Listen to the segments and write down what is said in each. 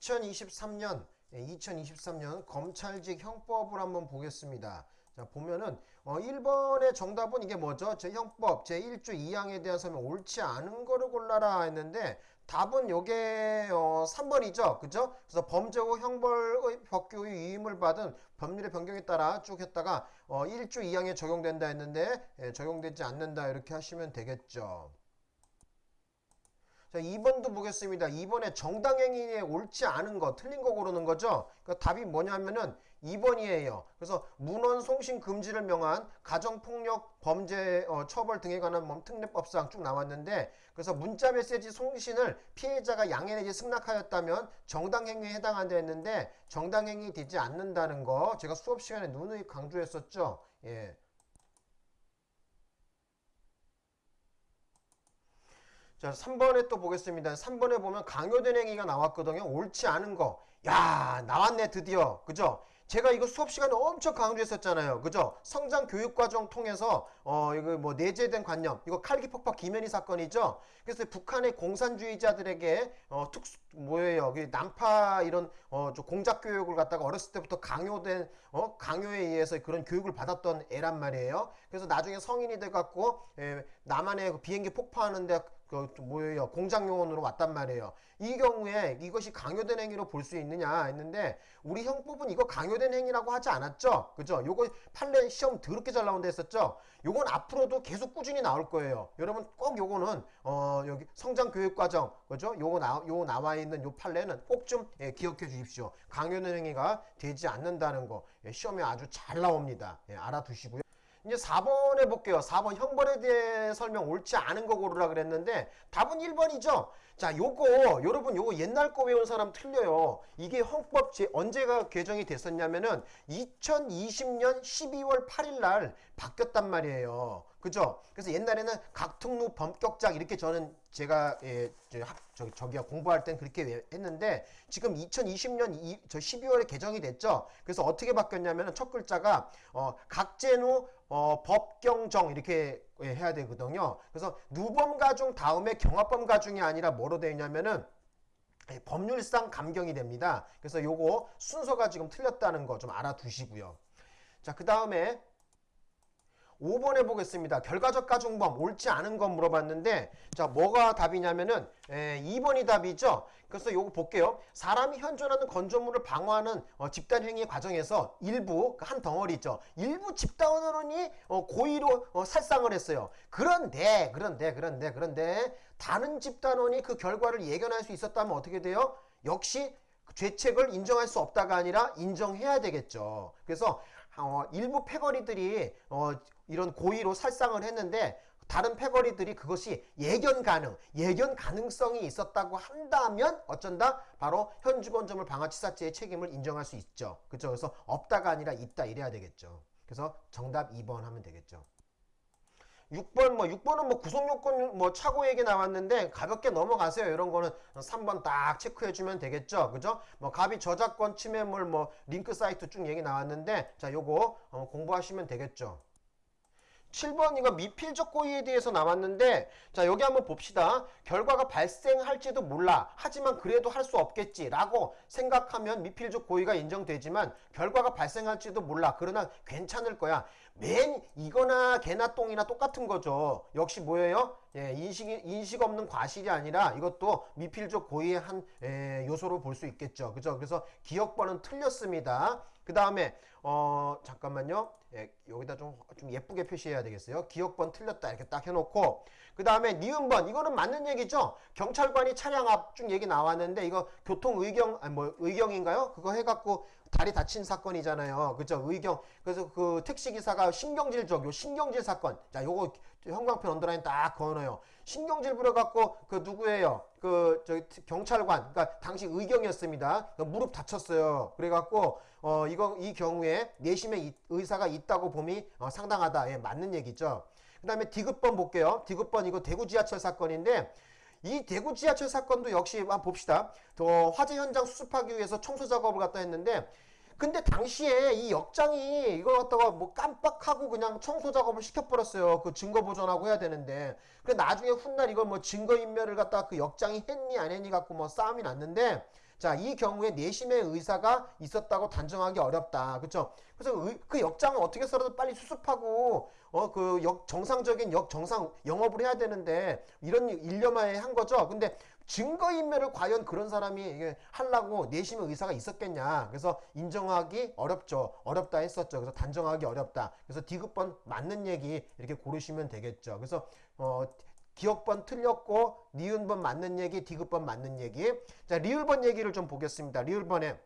2023년 2023년 검찰직 형법을 한번 보겠습니다. 자 보면은 어 1번의 정답은 이게 뭐죠? 제 형법 제 1조 2항에 대한 설명 옳지 않은 거를 골라라 했는데 답은 요게 어 3번이죠. 그죠? 그래서 범죄고 형벌의 법규의 위임을 받은 법률의 변경에 따라 쭉 했다가 어 1조 2항에 적용된다 했는데 예, 적용되지 않는다 이렇게 하시면 되겠죠. 자, 2번도 보겠습니다. 2번에 정당행위에 옳지 않은 거, 틀린 거 고르는 거죠. 그러니까 답이 뭐냐면은 2번이에요. 그래서 문헌 송신 금지를 명한 가정폭력 범죄 어, 처벌 등에 관한 뭐 특례법상 쭉 나왔는데 그래서 문자 메시지 송신을 피해자가 양해 내지 승낙하였다면 정당행위에 해당한다 했는데 정당행위 되지 않는다는 거 제가 수업 시간에 누누이 강조했었죠. 예. 자, 3번에 또 보겠습니다. 3번에 보면 강요된 행위가 나왔거든요. 옳지 않은 거. 야, 나왔네, 드디어. 그죠? 제가 이거 수업 시간에 엄청 강조했었잖아요. 그죠? 성장 교육 과정 통해서, 어, 이거 뭐 내재된 관념. 이거 칼기 폭파 김현희 사건이죠? 그래서 북한의 공산주의자들에게, 어, 특수, 뭐예요? 남파 이런, 어, 저 공작 교육을 갖다가 어렸을 때부터 강요된, 어, 강요에 의해서 그런 교육을 받았던 애란 말이에요. 그래서 나중에 성인이 돼 갖고, 에, 남한의 그 비행기 폭파하는데 그 뭐예요 공장 요원으로 왔단 말이에요 이 경우에 이것이 강요된 행위로 볼 수 있느냐 했는데 우리 형법은 이거 강요 된 행위라고 하지 않았죠? 그죠? 요거 판례 시험 더럽게 잘 나온다 했었죠? 요건 앞으로도 계속 꾸준히 나올 거예요. 여러분 꼭 요거는 어 여기 성장 교육 과정 그죠? 요거 나, 요 나와 있는 요 판례는 꼭좀 예, 기억해 주십시오. 강요된 행위가 되지 않는다는 거 예, 시험에 아주 잘 나옵니다. 예, 알아두시고요 이제 4번 해볼게요. 4번 형벌에 대해 설명 옳지 않은 거 고르라 그랬는데 답은 1번이죠. 자 요거 여러분 요거 옛날 거 외운 사람 틀려요. 이게 헌법 제 언제가 개정이 됐었냐면은 2020년 12월 8일 날 바뀌었단 말이에요. 그죠? 그래서 옛날에는 각특루 범격작 이렇게 저는 제가 예, 저, 학, 저, 저기야 공부할 땐 그렇게 했는데 지금 2020년 이, 저 12월에 개정이 됐죠. 그래서 어떻게 바뀌었냐면은 첫 글자가 어, 각제누 어, 법경정 이렇게 예, 해야 되거든요. 그래서 누범 가중 다음에 경합범 가중이 아니라 뭐로 되어 있냐면은 예, 법률상 감경이 됩니다. 그래서 요거 순서가 지금 틀렸다는 거 좀 알아두시고요. 자, 그 다음에 5번 해보겠습니다. 결과적 가중범 옳지 않은 건 물어봤는데 자 뭐가 답이냐면은 에, 2번이 답이죠. 그래서 요거 볼게요. 사람이 현존하는 건조물을 방어하는 어, 집단행위 과정에서 일부 그한 덩어리죠. 일부 집단원이 어, 고의로 어, 살상을 했어요. 그런데 그런데 그런데 그런데 다른 집단원이 그 결과를 예견할 수 있었다면 어떻게 돼요? 역시 죄책을 인정할 수 없다가 아니라 인정해야 되겠죠. 그래서 어, 일부 패거리들이 어, 이런 고의로 살상을 했는데 다른 패거리들이 그것이 예견 가능, 예견 가능성이 있었다고 한다면 어쩐다? 바로 현주건점을 방화치사죄의 책임을 인정할 수 있죠. 그렇죠? 그래서 없다가 아니라 있다 이래야 되겠죠. 그래서 정답 2번 하면 되겠죠. 6번 뭐 6번은 뭐 구속 요건 뭐 차고 얘기 나왔는데 가볍게 넘어가세요. 이런 거는 3번 딱 체크해 주면 되겠죠. 그죠? 뭐 갑이 저작권 침해물 뭐 링크 사이트 쭉 얘기 나왔는데 자 요거 어, 공부하시면 되겠죠. 7번 이거 미필적 고의에 대해서 나왔는데 자 여기 한번 봅시다. 결과가 발생할지도 몰라. 하지만 그래도 할 수 없겠지 라고 생각하면 미필적 고의가 인정되지만 결과가 발생할지도 몰라. 그러나 괜찮을 거야. 맨 이거나 개나 똥이나 똑같은 거죠. 역시 뭐예요? 예, 인식, 인식 없는 과실이 아니라 이것도 미필적 고의의 한 예, 요소로 볼 수 있겠죠. 그죠? 그래서 기억번은 틀렸습니다. 그 다음에 어 잠깐만요. 예, 여기다 좀, 좀 예쁘게 표시해야 되겠어요. 기억번 틀렸다 이렇게 딱 해놓고 그 다음에 니은번 이거는 맞는 얘기죠. 경찰관이 차량 앞 중 얘기 나왔는데 이거 교통 의경 아니 뭐 의경인가요? 그거 해갖고 다리 다친 사건이잖아요. 그죠? 의경. 그래서 그 택시기사가 신경질적, 요 신경질 사건. 자, 요거 형광펜 언더라인 딱 그어놓어요. 신경질 부려갖고 그 누구예요? 그, 저기 경찰관. 그러니까 당시 의경이었습니다. 그 무릎 다쳤어요. 그래갖고, 어, 이거, 이 경우에 내심의 의사가 있다고 봄이 어, 상당하다. 예, 맞는 얘기죠. 그 다음에 디귿번 볼게요. 디귿번 이거 대구 지하철 사건인데, 이 대구 지하철 사건도 역시 한번 봅시다. 더 화재 현장 수습하기 위해서 청소 작업을 갖다 했는데 근데 당시에 이 역장이 이걸 갖다가 뭐 깜빡하고 그냥 청소 작업을 시켜버렸어요. 그 증거 보존하고 해야 되는데. 그래 나중에 훗날 이걸 뭐 증거 인멸을 갖다가 그 역장이 했니 안 했니 갖고 뭐 싸움이 났는데 자, 이 경우에 내심의 의사가 있었다고 단정하기 어렵다. 그렇죠? 그래서 의- 그 역장을 어떻게 해서라도 빨리 수습하고 어 그 역 정상적인 역 정상 영업을 해야 되는데 이런 일념하에 한 거죠. 근데 증거 인멸을 과연 그런 사람이 이게 하려고 내심의 의사가 있었겠냐. 그래서 인정하기 어렵죠. 어렵다 했었죠. 그래서 단정하기 어렵다. 그래서 디귿번 맞는 얘기 이렇게 고르시면 되겠죠. 그래서 어 기억번 틀렸고 니은번 맞는 얘기, 디귿번 맞는 얘기. 자, 리을번 얘기를 좀 보겠습니다. 리을번에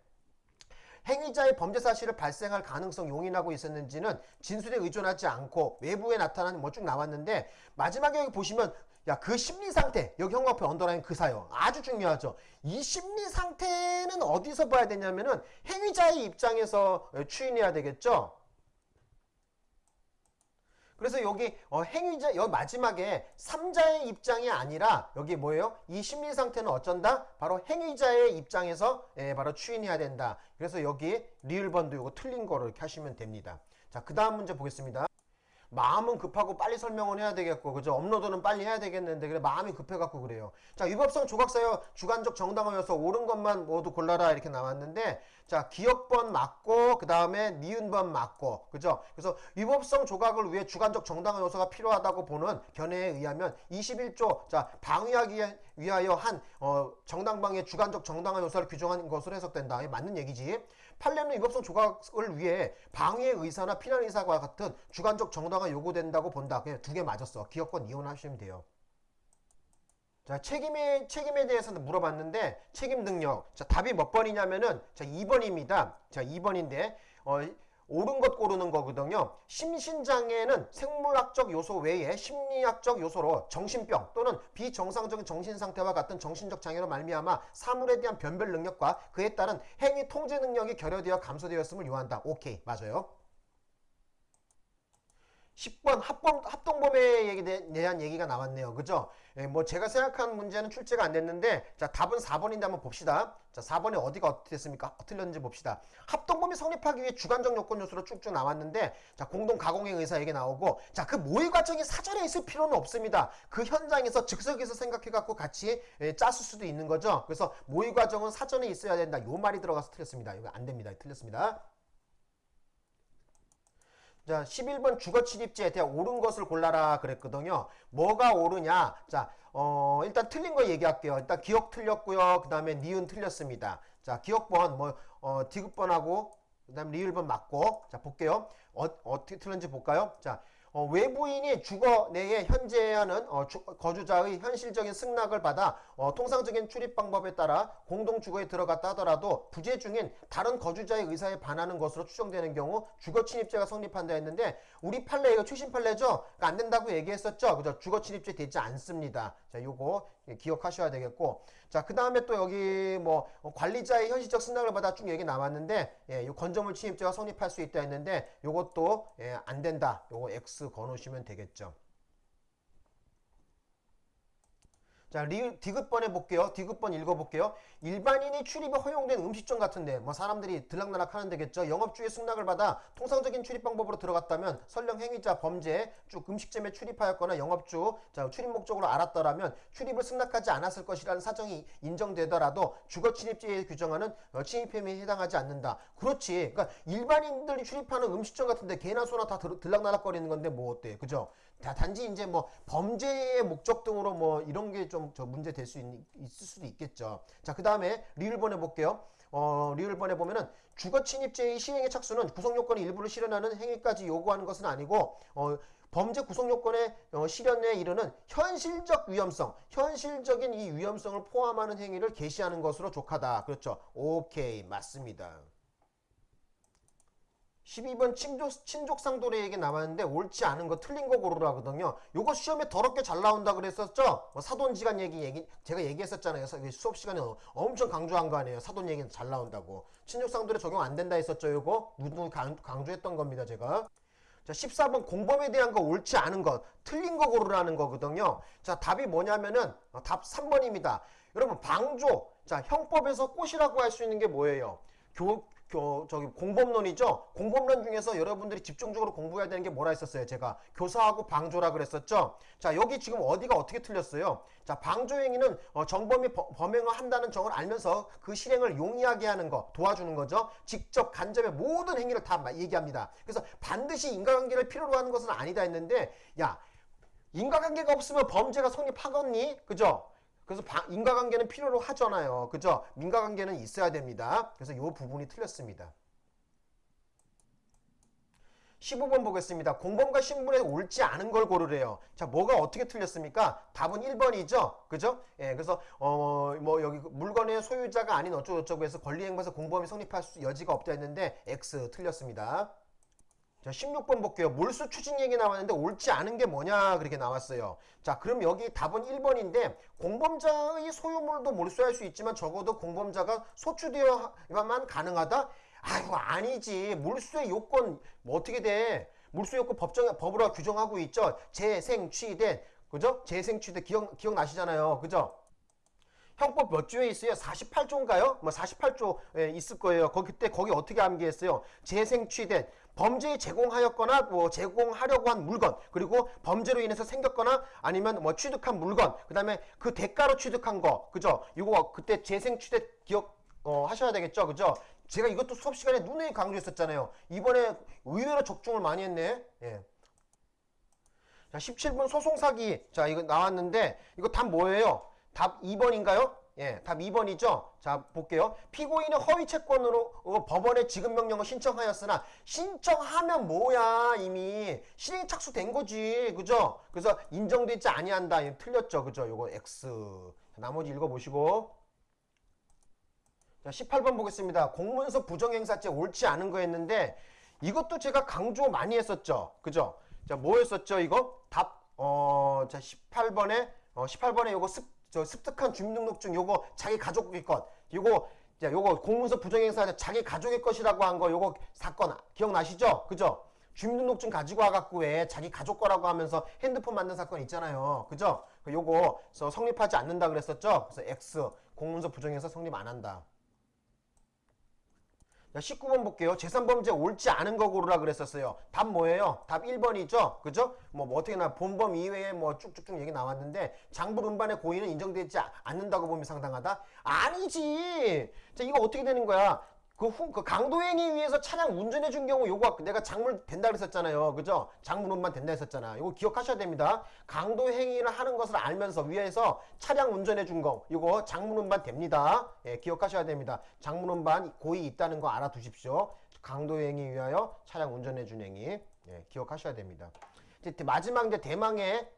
행위자의 범죄 사실을 발생할 가능성 용인하고 있었는지는 진술에 의존하지 않고 외부에 나타나는 뭐 쭉 나왔는데 마지막에 여기 보시면 야 그 심리 상태 여기 형광펜 언더라인 그 사용 아주 중요하죠 이 심리 상태는 어디서 봐야 되냐면은 행위자의 입장에서 추인해야 되겠죠 그래서 여기 어, 행위자 여기 마지막에 삼자의 입장이 아니라 여기 뭐예요? 이 심리 상태는 어쩐다? 바로 행위자의 입장에서 예, 바로 추인해야 된다. 그래서 여기 리을번도 이거 틀린 거로 이렇게 하시면 됩니다. 자, 그 다음 문제 보겠습니다. 마음은 급하고 빨리 설명을 해야 되겠고 그죠? 업로드는 빨리 해야 되겠는데 그래 마음이 급해갖고 그래요. 자 위법성 조각사여 주관적 정당화여서 옳은 것만 모두 골라라 이렇게 나왔는데 자 기억번 맞고 그 다음에 니은번 맞고 그죠? 그래서 위법성 조각을 위해 주관적 정당화 요소가 필요하다고 보는 견해에 의하면 21조 자 방위하기 위하여 한 어, 정당방위의 주관적 정당화 요소를 규정한 것으로 해석된다. 이게 맞는 얘기지 판례는 위법성 조각을 위해 방위의 의사나 피난 의사와 같은 주관적 정당화 요구된다고 본다. 그냥 두 개 맞았어. 기억권 이혼하시면 돼요. 자, 책임에, 책임에 대해서는 물어봤는데, 책임 능력. 자, 답이 몇 번이냐면은, 자, 2번입니다. 자, 2번인데, 어, 옳은 것 고르는 거거든요. 심신장애는 생물학적 요소 외에 심리학적 요소로 정신병 또는 비정상적인 정신상태와 같은 정신적 장애로 말미암아 사물에 대한 변별 능력과 그에 따른 행위 통제 능력이 결여되어 감소되었음을 요한다. 오케이, 맞아요. 10번 합동, 합동범에 얘기 대- 대한 얘기가 나왔네요. 그죠? 예, 뭐 제가 생각한 문제는 출제가 안 됐는데 자 답은 4번인데 한번 봅시다. 자 4번에 어디가 어떻게 됐습니까? 틀렸는지 봅시다. 합동범이 성립하기 위해 주관적 요건 요소로 쭉쭉 나왔는데 자 공동 가공의 의사 얘기 나오고 자 그 모의 과정이 사전에 있을 필요는 없습니다. 그 현장에서 즉석에서 생각해 갖고 같이 예, 짰을 수도 있는 거죠. 그래서 모의 과정은 사전에 있어야 된다. 요 말이 들어가서 틀렸습니다. 이거 안 됩니다. 틀렸습니다. 자, 11번 주거 침입지에 대한 옳은 것을 골라라 그랬거든요. 뭐가 옳으냐? 자, 어, 일단 틀린 거 얘기할게요. 일단 기억 틀렸고요. 그 다음에 니은 틀렸습니다. 자, 기억번, 뭐, 어, 디귿번하고, 그 다음에 리을번 맞고. 자, 볼게요. 어, 어떻게 틀렸는지 볼까요? 자, 어, 외부인이 주거 내에 현재하는 어, 주- 거주자의 현실적인 승낙을 받아 어, 통상적인 출입 방법에 따라 공동 주거에 들어갔다 하더라도 부재 중인 다른 거주자의 의사에 반하는 것으로 추정되는 경우 주거 침입죄가 성립한다 했는데 우리 판례 이거 최신 판례죠? 그러니까 안 된다고 얘기했었죠? 그죠? 주거 침입죄 되지 않습니다. 자, 요거 기억하셔야 되겠고 자, 그 다음에 또 여기 뭐 어, 관리자의 현실적 승낙을 받아 쭉 얘기 나왔는데 예, 요 건조물 침입죄가 성립할 수 있다 했는데 요것도 예, 안 된다. 요거 X 거 놓으시면 되겠죠. 자, 리, 디귿번 해볼게요. 디귿번 읽어볼게요. 일반인이 출입이 허용된 음식점 같은데, 뭐 사람들이 들락날락 하는 데겠죠. 영업주의 승낙을 받아 통상적인 출입 방법으로 들어갔다면 설령 행위자 범죄 쭉 음식점에 출입하였거나 영업주 자, 출입 목적으로 알았더라면 출입을 승낙하지 않았을 것이라는 사정이 인정되더라도 주거 침입죄에 규정하는 어, 침입 혐의에 해당하지 않는다. 그렇지. 그러니까 일반인들이 출입하는 음식점 같은데 개나 소나 다 들- 들락날락거리는 건데 뭐 어때? 그죠? 다 단지 이제 뭐 범죄의 목적 등으로 뭐 이런 게 좀 저 문제 될 수 있을 수도 있겠죠. 자, 그 다음에 리을 번 해 볼게요. 어, 리을번에 보면은 주거 침입죄의 시행의 착수는 구성 요건의 일부를 실현하는 행위까지 요구하는 것은 아니고 어, 범죄 구성 요건의 어, 실현에 이르는 현실적 위험성, 현실적인 이 위험성을 포함하는 행위를 개시하는 것으로 족하다. 그렇죠. 오케이, 맞습니다. 12번 친족, 친족상도례 얘기 나왔는데 옳지 않은 거 틀린 거 고르라거든요. 요거 시험에 더럽게 잘 나온다 그랬었죠? 뭐 사돈지간 얘기, 얘기 제가 얘기했었잖아요. 서- 수업 시간에 엄청 강조한 거 아니에요. 사돈 얘기는 잘 나온다고. 친족상도례 적용 안 된다 했었죠. 요거 누누 강- 강조했던 겁니다. 제가. 자, 14번 공범에 대한 거 옳지 않은 것, 틀린 거 고르라는 거거든요. 자, 답이 뭐냐면은 어, 답 3번입니다. 여러분, 방조. 자, 형법에서 꽃이라고 할 수 있는 게 뭐예요? 교, 교, 저기 공법론이죠. 공법론 중에서 여러분들이 집중적으로 공부해야 되는 게 뭐라 했었어요? 제가 교사하고 방조라 그랬었죠. 자, 여기 지금 어디가 어떻게 틀렸어요? 자, 방조행위는 어, 정범이 버- 범행을 한다는 정을 알면서 그 실행을 용이하게 하는 거, 도와주는 거죠. 직접 간접의 모든 행위를 다 마- 얘기합니다. 그래서 반드시 인과관계를 필요로 하는 것은 아니다 했는데, 야, 인과관계가 없으면 범죄가 성립하겠니? 그죠? 그래서 바- 인과관계는 필요로 하잖아요. 그죠? 민과관계는 있어야 됩니다. 그래서 이 부분이 틀렸습니다. 15번 보겠습니다. 공범과 신분에 옳지 않은 걸 고르래요. 자, 뭐가 어떻게 틀렸습니까? 답은 1번이죠. 그죠? 예, 그래서 어, 뭐 여기 물건의 소유자가 아닌 어쩌고저쩌고 해서 권리행사에서 공범이 성립할 수 여지가 없다 했는데 X 틀렸습니다. 자, 16번 볼게요. 몰수 추진 얘기 나왔는데 옳지 않은 게 뭐냐 그렇게 나왔어요. 자, 그럼 여기 답은 1번인데 공범자의 소유물도 몰수할 수 있지만 적어도 공범자가 소추되어야만 가능하다? 아이고 아니지. 몰수의 요건 뭐 어떻게 돼? 몰수 요건 법정 법으로 규정하고 있죠. 재생 취된 그죠? 재생 취된 기억 기억나시잖아요. 그죠? 형법 몇 조에 있어요? 48조인가요? 뭐 48조에 있을 거예요. 거기 그때 거기 어떻게 암기했어요? 재생 취된 범죄에 제공하였거나 뭐 제공하려고 한 물건 그리고 범죄로 인해서 생겼거나 아니면 뭐 취득한 물건 그다음에 그 대가로 취득한 거 그죠? 이거 그때 재생 취된 기억 어, 하셔야 되겠죠, 그죠? 제가 이것도 수업 시간에 눈에 강조했었잖아요. 이번에 의외로 적중을 많이 했네. 예. 자, 17번 소송 사기. 자, 이거 나왔는데 이거 답 뭐예요? 답 2번인가요? 예, 답 2번이죠. 자, 볼게요. 피고인은 허위 채권으로 어, 법원에 지급 명령을 신청하였으나 신청하면 뭐야 이미 실행 착수된 거지, 그죠? 그래서 인정되지 아니한다. 틀렸죠, 그죠? 요거 X. 자, 나머지 읽어 보시고. 자, 18번 보겠습니다. 공문서 부정행사죄 옳지 않은 거 했는데 이것도 제가 강조 많이 했었죠. 그죠? 자, 뭐 했었죠, 이거? 답, 어, 자, 18번에, 어, 18번에 요거 습, 저 습득한 주민등록증 요거 자기 가족의 것. 요거, 자, 요거 공문서 부정행사죄 자기 가족의 것이라고 한 거 요거 사건 기억나시죠? 그죠? 주민등록증 가지고 와갖고 왜 자기 가족 거라고 하면서 핸드폰 만든 사건 있잖아요. 그죠? 그 요거 서 성립하지 않는다 그랬었죠? 그래서 X 공문서 부정행사 성립 안 한다. 자, 19번 볼게요. 재산범죄 옳지 않은 거 고르라 그랬었어요. 답 뭐예요? 답 1번이죠? 그죠? 뭐, 뭐 어떻게 나 본범 이외에 뭐 쭉쭉쭉 얘기 나왔는데 장부 음반의 고의는 인정되지 아- 않는다고 보면 상당하다? 아니지! 자, 이거 어떻게 되는 거야? 그, 후, 그 강도행위 위해서 차량 운전해 준 경우 요거 내가 작물 된다 그랬었잖아요. 그죠? 작물음반 된다 했었잖아. 요거 기억하셔야 됩니다. 강도행위를 하는 것을 알면서 위에서 차량 운전해 준 거, 요거 작물음반 됩니다. 예, 기억하셔야 됩니다. 작물음반 고의 있다는 거 알아두십시오. 강도행위 위하여 차량 운전해 준 행위. 예, 기억하셔야 됩니다. 이제 마지막 이제 대망의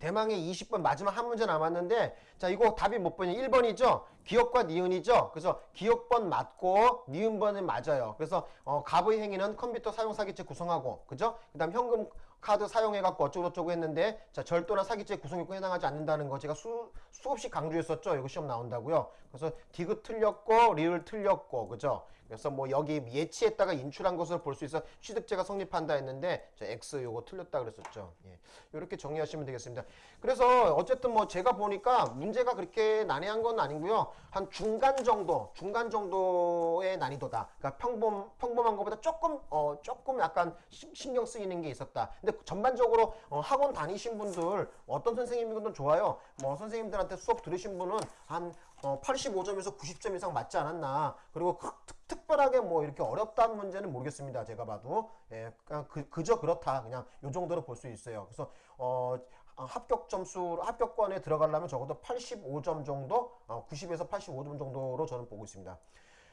대망의 20번 마지막 한 문제 남았는데 자 이거 답이 몇 번이냐 1번이죠? 기억과 니은이죠? 그래서 기억번 맞고 니은번은 맞아요. 그래서 어, 갑의 행위는 컴퓨터 사용 사기죄 구성하고 그죠? 그 다음 현금 카드 사용해 갖고 어쩌고저쩌고 했는데 자 절도나 사기죄 구성요건 해당하지 않는다는 거 제가 수, 수없이 강조했었죠. 이거 시험 나온다고요. 그래서 디귿 틀렸고 리을 틀렸고 그죠? 그래서 뭐 여기 예치했다가 인출한 것을 볼수 있어 취득죄가 성립한다 했는데 자 X 요거 틀렸다 그랬었죠. 예. 이렇게 정리하시면 되겠습니다. 그래서 어쨌든 뭐 제가 보니까 문제가 그렇게 난해한 건 아니고요. 한 중간 정도 중간 정도의 난이도다. 그러니까 평범 평범한 것보다 조금 어 조금 약간 시- 신경 쓰이는 게 있었다. 근데 전반적으로 어, 학원 다니신 분들 어떤 선생님이든 좋아요 뭐 선생님들한테 수업 들으신 분은 한 어, 85점에서 90점 이상 맞지 않았나. 그리고 그- 특, 특별하게 뭐 이렇게 어렵다는 문제는 모르겠습니다. 제가 봐도. 예, 그냥 그, 그저 그렇다. 그냥 요 정도로 볼 수 있어요. 그래서, 어, 아, 합격 점수, 합격권에 들어가려면 적어도 85점 정도, 어, 90에서 85점 정도로 저는 보고 있습니다.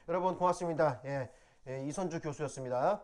여러분 고맙습니다. 예, 예, 이선주 교수였습니다.